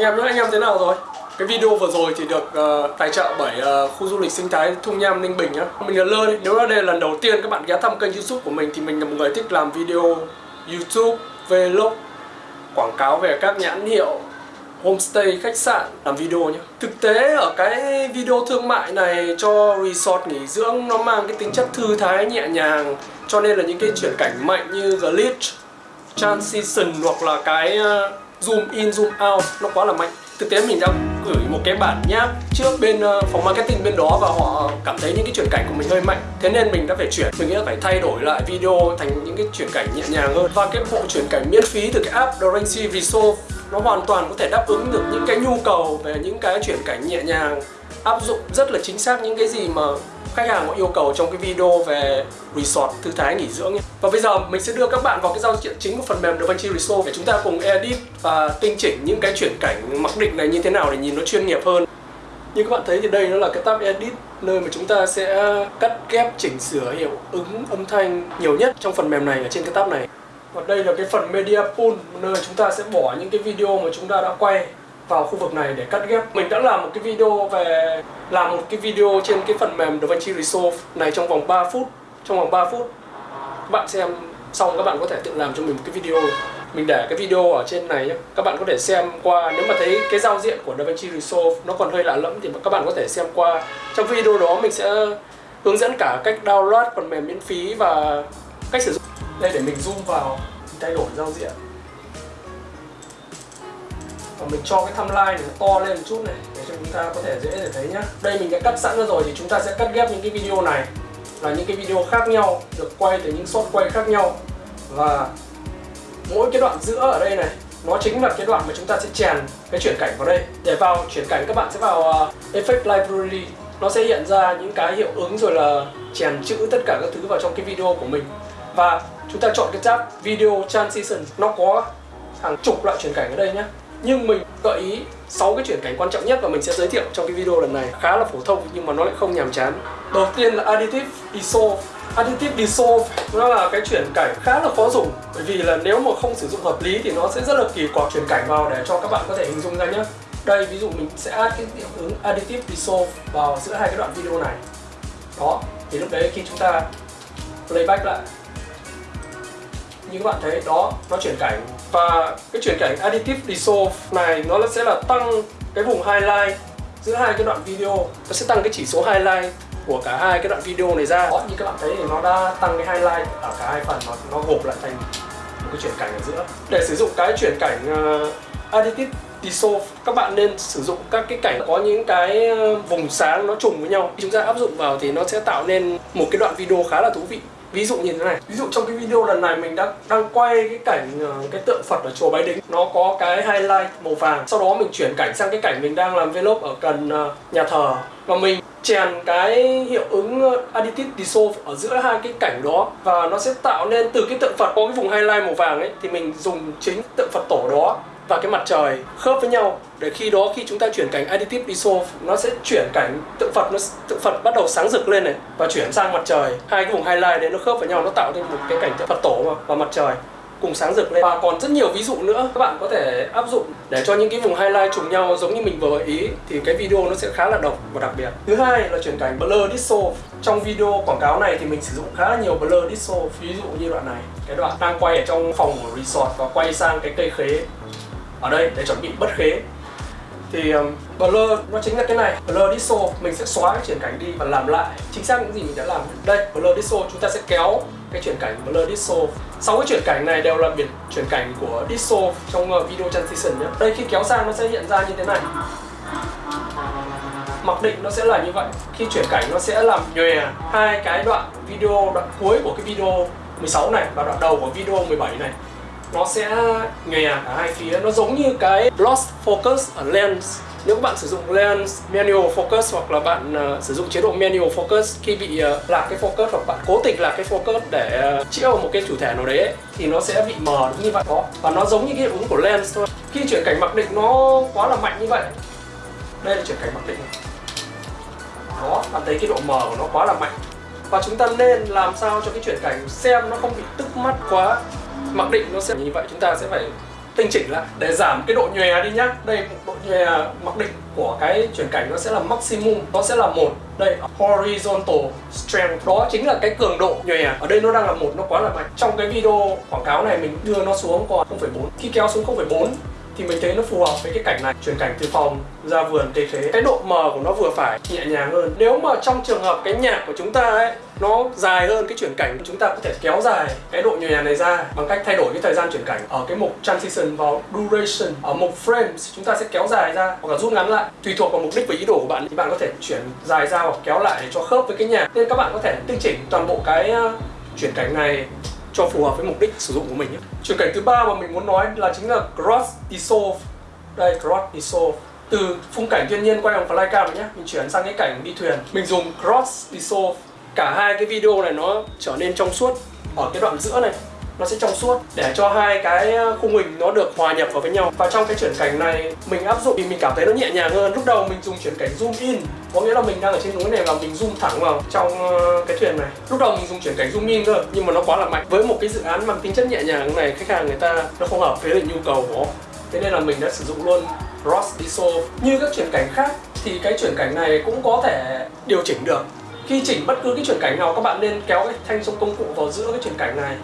Anh em nữa, anh em thế nào rồi? Cái video vừa rồi thì được uh, tài trợ bởi uh, khu du lịch sinh thái Thung Nham Ninh Bình nhá. Mình là Lơ đấy. Nếu là đây là lần đầu tiên các bạn ghé thăm kênh YouTube của mình thì mình là một người thích làm video YouTube, vlog, quảng cáo về các nhãn hiệu homestay, khách sạn làm video nhé. Thực tế ở cái video thương mại này cho resort nghỉ dưỡng nó mang cái tính chất thư thái nhẹ nhàng cho nên là những cái chuyển cảnh mạnh như glitch, transition hoặc là cái uh, zoom in, zoom out, nó quá là mạnh. Thực tế mình đã gửi một cái bản nháp trước bên ờ, phòng marketing bên đó và họ cảm thấy những cái chuyển cảnh của mình hơi mạnh. Thế nên mình đã phải chuyển, mình nghĩ là phải thay đổi lại video thành những cái chuyển cảnh nhẹ nhàng hơn. Và cái bộ chuyển cảnh miễn phí từ cái app DaVinci Resolve nó hoàn toàn có thể đáp ứng được những cái nhu cầu về những cái chuyển cảnh nhẹ nhàng, áp dụng rất là chính xác những cái gì mà khách hàng có yêu cầu trong cái video về resort, thư thái nghỉ dưỡng nhé. Và bây giờ mình sẽ đưa các bạn vào cái giao diện chính của phần mềm DaVinci Resolve để chúng ta cùng edit và tinh chỉnh những cái chuyển cảnh mặc định này như thế nào để nhìn nó chuyên nghiệp hơn. Như các bạn thấy thì đây nó là cái tab edit, nơi mà chúng ta sẽ cắt ghép, chỉnh sửa, hiệu ứng, âm thanh nhiều nhất trong phần mềm này, ở trên cái tab này. Và đây là cái phần media pool, nơi chúng ta sẽ bỏ những cái video mà chúng ta đã quay vào khu vực này để cắt ghép. Mình đã làm một cái video về, làm một cái video trên cái phần mềm DaVinci Resolve này trong vòng 3 phút, trong vòng 3 phút. Các bạn xem xong các bạn có thể tự làm cho mình một cái video. Mình để cái video ở trên này nhé các bạn có thể xem qua, nếu mà thấy cái giao diện của DaVinci Resolve nó còn hơi lạ lẫm thì các bạn có thể xem qua. Trong video đó mình sẽ hướng dẫn cả cách download phần mềm miễn phí và cách sử dụng. Đây, để mình zoom vào thay đổi giao diện và mình cho cái timeline này nó to lên một chút này, để cho chúng ta có thể dễ để thấy nhá. Đây mình đã cắt sẵn ra rồi thì chúng ta sẽ cắt ghép những cái video này là những cái video khác nhau, được quay từ những shot quay khác nhau. Và mỗi cái đoạn giữa ở đây này, nó chính là cái đoạn mà chúng ta sẽ chèn cái chuyển cảnh vào đây. Để vào chuyển cảnh các bạn sẽ vào ờ, effect library. Nó sẽ hiện ra những cái hiệu ứng rồi là chèn chữ tất cả các thứ vào trong cái video của mình. Và chúng ta chọn cái tab video transition. Nó có hàng chục loại chuyển cảnh ở đây nhé nhưng mình gợi ý 6 cái chuyển cảnh quan trọng nhất và mình sẽ giới thiệu trong cái video lần này khá là phổ thông nhưng mà nó lại không nhàm chán. Đầu tiên là additive dissolve. Additive dissolve nó là cái chuyển cảnh khá là khó dùng, bởi vì là nếu mà không sử dụng hợp lý thì nó sẽ rất là kỳ quặc chuyển cảnh vào để cho các bạn có thể hình dung ra nhé đây, ví dụ mình sẽ add cái hiệu ứng additive dissolve vào giữa hai cái đoạn video này. Đó, thì lúc đấy khi chúng ta playback lại, như các bạn thấy, đó, nó chuyển cảnh và cái chuyển cảnh additive dissolve này nó sẽ là tăng cái vùng highlight giữa hai cái đoạn video. Nó sẽ tăng cái chỉ số highlight của cả hai cái đoạn video này ra. Đó như các bạn thấy thì nó đã tăng cái highlight ở cả hai phần nó, nó gộp lại thành một cái chuyển cảnh ở giữa. Để sử dụng cái chuyển cảnh uh, additive dissolve các bạn nên sử dụng các cái cảnh có những cái ờ, vùng sáng nó trùng với nhau. Chúng ta áp dụng vào thì nó sẽ tạo nên một cái đoạn video khá là thú vị ví dụ như thế này. Ví dụ trong cái video lần này mình đang đang quay cái cảnh ờ, cái tượng phật ở chùa bái đính. Nó có cái highlight màu vàng. Sau đó mình chuyển cảnh sang cái cảnh mình đang làm vlog ở gần ờ, nhà thờ. Và mình chèn cái hiệu ứng ờ, additive dissolve ở giữa hai cái cảnh đó. Và nó sẽ tạo nên từ cái tượng phật có cái vùng highlight màu vàng ấy, thì mình dùng chính tượng phật tổ đó và cái mặt trời khớp với nhau, để khi đó khi chúng ta chuyển cảnh additive dissolve, nó sẽ chuyển cảnh tượng Phật, nó tượng Phật bắt đầu sáng rực lên này, và chuyển sang mặt trời. Hai cái vùng highlight đấy nó khớp với nhau, nó tạo nên một cái cảnh tượng Phật tổ mà, và mặt trời cùng sáng rực lên. Và còn rất nhiều ví dụ nữa các bạn có thể áp dụng để cho những cái vùng highlight trùng nhau giống như mình vừa gợi ý, thì cái video nó sẽ khá là độc và đặc biệt. Thứ hai là chuyển cảnh blur dissolve. Trong video quảng cáo này thì mình sử dụng khá là nhiều blur dissolve, ví dụ như đoạn này. Cái đoạn đang quay ở trong phòng của resort và quay sang cái cây khế ở đây để chuẩn bị bất khế. Thì um, blur nó chính là cái này. Blur dissolve mình sẽ xóa cái chuyển cảnh đi và làm lại. Chính xác những gì mình đã làm. Đây blur dissolve chúng ta sẽ kéo cái chuyển cảnh blur dissolve sáu cái chuyển cảnh này đều là biệt chuyển cảnh của dissolve trong uh, video transition nhé. Đây khi kéo sang nó sẽ hiện ra như thế này. Mặc định nó sẽ là như vậy. Khi chuyển cảnh nó sẽ làm nhòe hai cái đoạn video đoạn cuối của cái video 16 này và đoạn đầu của video 17 này nó sẽ nhòe cả hai phía. Nó giống như cái lost focus ở lens. Nếu các bạn sử dụng lens manual focus hoặc là bạn uh, sử dụng chế độ manual focus khi bị uh, lạc cái focus hoặc bạn cố tình lạc cái focus để ờ, uh, chĩa một cái chủ thể nào đấy ấy, thì nó sẽ bị mờ như vậy. Đó. Và nó giống như cái hiệu ứng của lens thôi. Khi chuyển cảnh mặc định nó quá là mạnh như vậy. Đây là chuyển cảnh mặc định. Đó bạn thấy cái độ mờ của nó quá là mạnh. Và chúng ta nên làm sao cho cái chuyển cảnh xem nó không bị tức mắt quá mặc định nó sẽ như vậy chúng ta sẽ phải tinh chỉnh lại để giảm cái độ nhòe đi nhá. Đây độ nhòe mặc định của cái chuyển cảnh nó sẽ là maximum nó sẽ là một. Đây horizontal strength. Đó chính là cái cường độ nhòe. Ở đây nó đang là một nó quá là mạnh. Trong cái video quảng cáo này mình đưa nó xuống còn 0,4 khi kéo xuống 0,4 thì mình thấy nó phù hợp với cái cảnh này. Chuyển cảnh từ phòng ra vườn cây thế cái độ mờ của nó vừa phải nhẹ nhàng hơn. Nếu mà trong trường hợp cái nhạc của chúng ta ấy, nó dài hơn cái chuyển cảnh, chúng ta có thể kéo dài cái độ nhòe này ra bằng cách thay đổi cái thời gian chuyển cảnh ở cái mục transition vào duration. Ở mục frames, chúng ta sẽ kéo dài ra hoặc là rút ngắn lại. Tùy thuộc vào mục đích và ý đồ của bạn thì bạn có thể chuyển dài ra hoặc kéo lại để cho khớp với cái nhạc. Nên các bạn có thể tinh chỉnh toàn bộ cái ờ, chuyển cảnh này cho phù hợp với mục đích sử dụng của mình nhé. Chuyển cảnh thứ ba mà mình muốn nói là chính là cross dissolve. Đây cross dissolve. Từ khung cảnh thiên nhiên quay bằng flycam nhé, mình chuyển sang cái cảnh đi thuyền. Mình dùng cross dissolve. Cả hai cái video này nó trở nên trong suốt ở cái đoạn giữa này nó sẽ trong suốt để cho hai cái ờ, khung hình nó được hòa nhập vào với nhau và trong cái chuyển cảnh này mình áp dụng thì mình cảm thấy nó nhẹ nhàng hơn lúc đầu mình dùng chuyển cảnh zoom in có nghĩa là mình đang ở trên núi này và mình zoom thẳng vào trong ờ, cái thuyền này. Lúc đầu mình dùng chuyển cảnh zoom in cơ nhưng mà nó quá là mạnh. Với một cái dự án mang tính chất nhẹ nhàng này, khách hàng người ta nó không hợp với nhu cầu của thế nên là mình đã sử dụng luôn Ross dissolve như các chuyển cảnh khác, thì cái chuyển cảnh này cũng có thể điều chỉnh được. Khi chỉnh bất cứ cái chuyển cảnh nào, các bạn nên kéo cái thanh sông công cụ vào giữa cái chuyển cảnh này.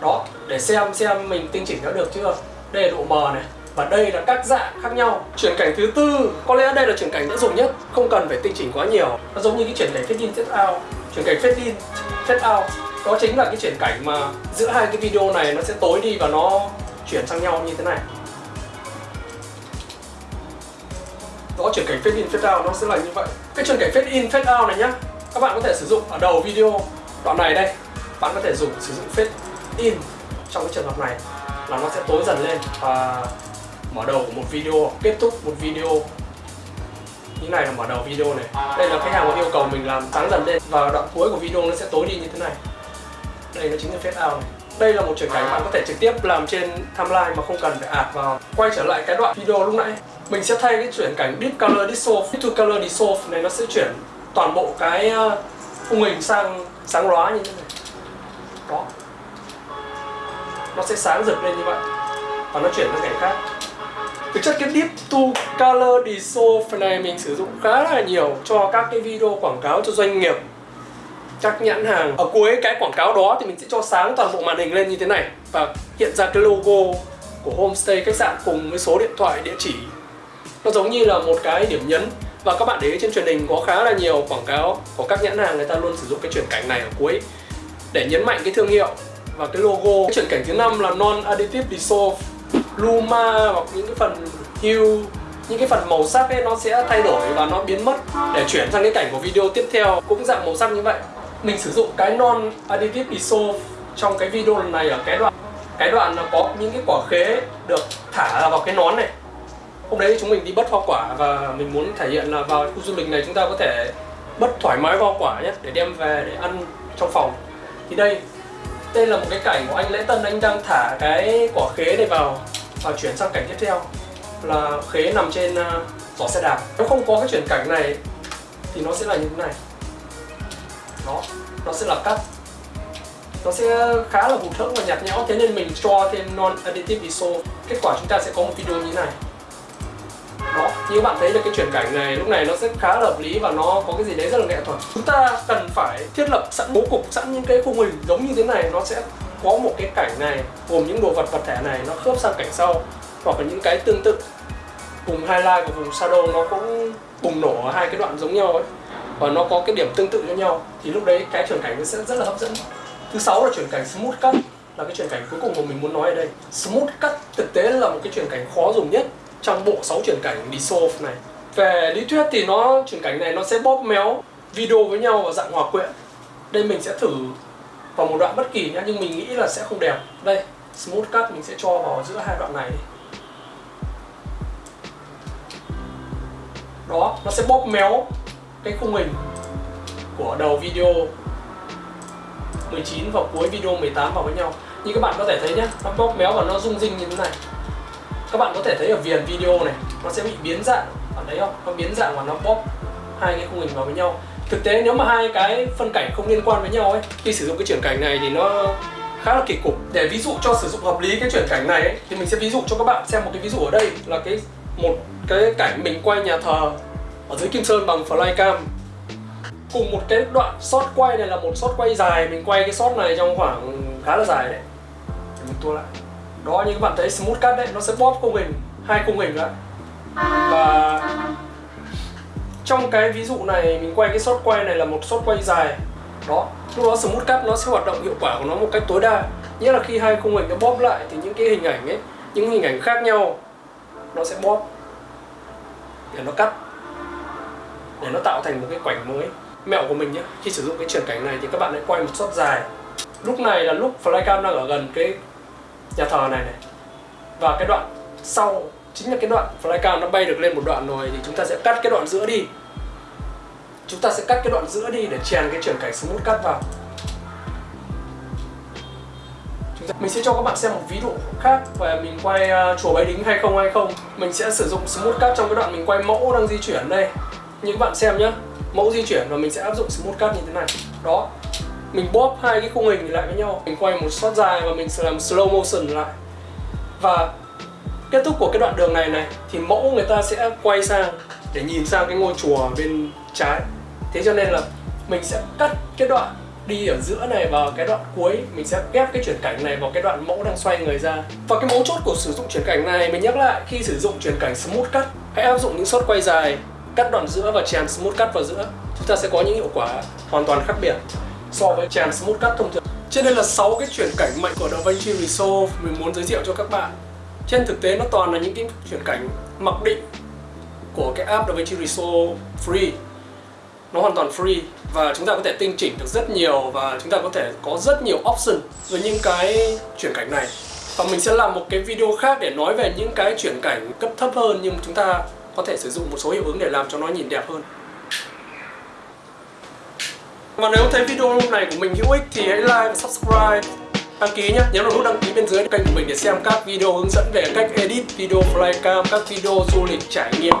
Đó, để xem xem mình tinh chỉnh đã được chưa. Đây là độ mờ này và đây là các dạng khác nhau. Chuyển cảnh thứ tư, có lẽ đây là chuyển cảnh dễ dùng nhất. Không cần phải tinh chỉnh quá nhiều. Nó giống như cái chuyển cảnh fade in, fade out. Chuyển cảnh fade in, fade out. Đó chính là cái chuyển cảnh mà giữa hai cái video này nó sẽ tối đi và nó chuyển sang nhau như thế này. Đó, chuyển cảnh fade in, fade out nó sẽ là như vậy. Cái chuyển cảnh fade in, fade out này nhá, các bạn có thể sử dụng ở đầu video đoạn này đây. Bạn có thể dùng sử dụng fade in trong cái trường hợp này là nó sẽ tối dần lên và mở đầu của một video, kết thúc một video. Như này là mở đầu video này. Đây là khách hàng có yêu cầu mình làm sáng dần lên và đoạn cuối của video nó sẽ tối đi như thế này. Đây nó chính là fade out này. Đây là một chuyển cảnh bạn có thể trực tiếp làm trên timeline mà không cần phải ạt vào. Quay trở lại cái đoạn video lúc nãy, mình sẽ thay cái chuyển cảnh deep color dissolve deep to color dissolve này nó sẽ chuyển toàn bộ cái ờ, khung hình sang sáng lóa như thế này. Đó. Nó sẽ sáng rực lên như vậy và nó chuyển sang cảnh khác thực chất cái deep to color dissolve này mình sử dụng khá là nhiều cho các cái video quảng cáo cho doanh nghiệp. Các nhãn hàng. Ở cuối cái quảng cáo đó thì mình sẽ cho sáng toàn bộ màn hình lên như thế này. Và hiện ra cái logo của homestay khách sạn cùng với số điện thoại, địa chỉ. Nó giống như là một cái điểm nhấn. Và các bạn để ý trên truyền hình có khá là nhiều quảng cáo của các nhãn hàng người ta luôn sử dụng cái chuyển cảnh này ở cuối. Để nhấn mạnh cái thương hiệu và cái logo. Cái chuyển cảnh thứ năm là non additive dissolve luma hoặc những cái phần hue, những cái phần màu sắc ấy, nó sẽ thay đổi và nó biến mất. Để chuyển sang cái cảnh của video tiếp theo, cũng dạng màu sắc như vậy. Mình sử dụng cái non additive iso trong cái video lần này ở cái đoạn cái đoạn là có những cái quả khế được thả vào cái nón này. Hôm đấy chúng mình đi bất hoa quả và mình muốn thể hiện là vào khu du lịch này chúng ta có thể bất thoải mái hoa quả nhé, để đem về để ăn trong phòng. Thì đây đây là một cái cảnh của anh lễ tân anh đang thả cái quả khế này vào và chuyển sang cảnh tiếp theo. Là khế nằm trên vỏ giỏ xe đạp. Nếu không có cái chuyển cảnh này thì nó sẽ là như thế này. Đó, nó sẽ là cắt. Nó sẽ khá là hụt hẫng và nhạt nhẽo. Thế nên mình cho thêm non additive iso. Kết quả chúng ta sẽ có một video như thế này đó như bạn thấy là cái chuyển cảnh này lúc này nó sẽ khá là hợp lý và nó có cái gì đấy rất là nghệ thuật. Chúng ta cần phải thiết lập sẵn bố cục, sẵn những cái khung hình giống như thế này, nó sẽ có một cái cảnh này, gồm những đồ vật vật thể này, nó khớp sang cảnh sau, hoặc là những cái tương tự. Vùng highlight và vùng shadow nó cũng bùng nổ ở hai cái đoạn giống nhau ấy, và nó có cái điểm tương tự cho nhau. Thì lúc đấy cái chuyển cảnh nó sẽ rất là hấp dẫn. Thứ sáu là chuyển cảnh smooth cut, là cái chuyển cảnh cuối cùng mà mình muốn nói ở đây. Smooth cut thực tế là một cái chuyển cảnh khó dùng nhất trong bộ 6 chuyển cảnh dissolve này về lý thuyết thì nó, chuyển cảnh này nó sẽ bóp méo video với nhau và dạng hòa quyện. Đây mình sẽ thử vào một đoạn bất kỳ nhá, nhưng mình nghĩ là sẽ không đẹp. Đây, smooth cut mình sẽ cho vào giữa hai đoạn này. Đó, nó sẽ bóp méo cái khung hình của đầu video 19 và cuối video 18 vào với nhau. Như các bạn có thể thấy nhé nó bóp méo và nó rung rinh như thế này các bạn có thể thấy ở viền video này nó sẽ bị biến dạng. Bạn thấy không? Nó biến dạng và nó bóp hai cái khung hình vào với nhau. Thực tế nếu mà hai cái phân cảnh không liên quan với nhau ấy khi sử dụng cái chuyển cảnh này thì nó khá là kỳ cục. Để ví dụ cho sử dụng hợp lý cái chuyển cảnh này ấy, thì mình sẽ ví dụ cho các bạn xem một cái ví dụ ở đây là cái một cái cảnh mình quay nhà thờ ở dưới Kim Sơn bằng flycam. Cùng một cái đoạn shot quay này là một shot quay dài. Mình quay cái shot này trong khoảng khá là dài đấy. Để mình tua lại đó, như các bạn thấy smooth cut đấy, nó sẽ bóp khung hình, hai khung hình đó và trong cái ví dụ này, mình quay cái shot quay này là một shot quay dài. Đó, lúc đó smooth cut nó sẽ hoạt động hiệu quả của nó một cách tối đa. Nghĩa là khi hai khung hình nó bóp lại thì những cái hình ảnh ấy, những hình ảnh khác nhau, nó sẽ bóp. Để nó cắt. Để nó tạo thành một cái cảnh mới. Mẹo của mình nhé khi sử dụng cái chuyển cảnh này thì các bạn hãy quay một shot dài. Lúc này là lúc flycam đang ở gần cái nhà thờ này này. Và cái đoạn sau chính là cái đoạn flycam nó bay được lên một đoạn rồi thì chúng ta sẽ cắt cái đoạn giữa đi. Chúng ta sẽ cắt cái đoạn giữa đi để chèn cái chuyển cảnh smooth cắt vào. Mình sẽ cho các bạn xem một ví dụ khác về mình quay uh, chùa Bái Đính 2020 mình sẽ sử dụng smooth cut trong cái đoạn mình quay mẫu đang di chuyển đây. Như các bạn xem nhé mẫu di chuyển và mình sẽ áp dụng smooth cut như thế này. Đó mình bóp hai cái khung hình lại với nhau. Mình quay một shot dài và mình sẽ làm slow motion lại. Và kết thúc của cái đoạn đường này này, thì mẫu người ta sẽ quay sang để nhìn sang cái ngôi chùa bên trái. Thế cho nên là mình sẽ cắt cái đoạn đi ở giữa này vào cái đoạn cuối. Mình sẽ ghép cái chuyển cảnh này vào cái đoạn mẫu đang xoay người ra. Và cái mấu chốt của sử dụng chuyển cảnh này, mình nhắc lại, khi sử dụng chuyển cảnh smooth cut, hãy áp dụng những shot quay dài, cắt đoạn giữa và chèn smooth cut vào giữa. Chúng ta sẽ có những hiệu quả hoàn toàn khác biệt so với chèn smooth cut thông thường. Trên đây là 6 cái chuyển cảnh mạnh của DaVinci Resolve mình muốn giới thiệu cho các bạn. Trên thực tế nó toàn là những cái chuyển cảnh mặc định của cái app DaVinci Resolve Free. Nó hoàn toàn free và chúng ta có thể tinh chỉnh được rất nhiều và chúng ta có thể có rất nhiều option với những cái chuyển cảnh này. Và mình sẽ làm một cái video khác để nói về những cái chuyển cảnh cấp thấp hơn nhưng chúng ta có thể sử dụng một số hiệu ứng để làm cho nó nhìn đẹp hơn và nếu thấy video này của mình hữu ích thì hãy like và subscribe. Đăng ký nhé nhấn vào nút đăng ký bên dưới kênh của mình để xem các video hướng dẫn về cách edit video flycam, các video du lịch trải nghiệm.